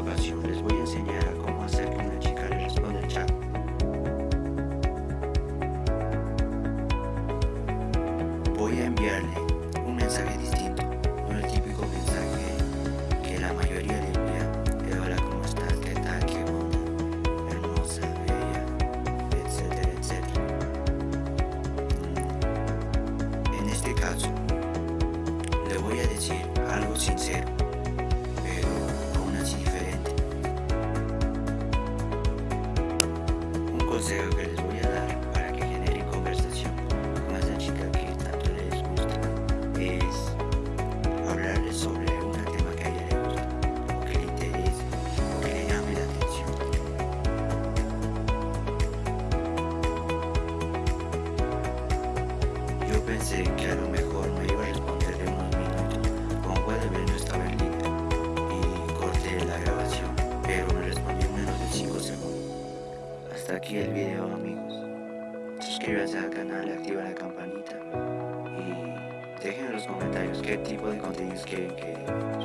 esta ocasión les voy a enseñar a cómo hacer que una chica le responda el chat. Voy a enviarle un mensaje distinto, no el típico mensaje que la mayoría le envía de eh, hola cómo estás, qué tal, qué bonita, hermosa, bella, etcétera, etcétera. Mm, en este caso, le voy a decir algo sincero. Consejo que les voy a dar para que generen conversación con esa chica que tanto les gusta es hablarles sobre un tema que a ella le gusta, o que le interese, o que le llame la atención. Yo pensé que a lo mejor Hasta aquí el video amigos. Suscríbanse al canal, activa la campanita y dejen en los comentarios qué tipo de contenidos quieren que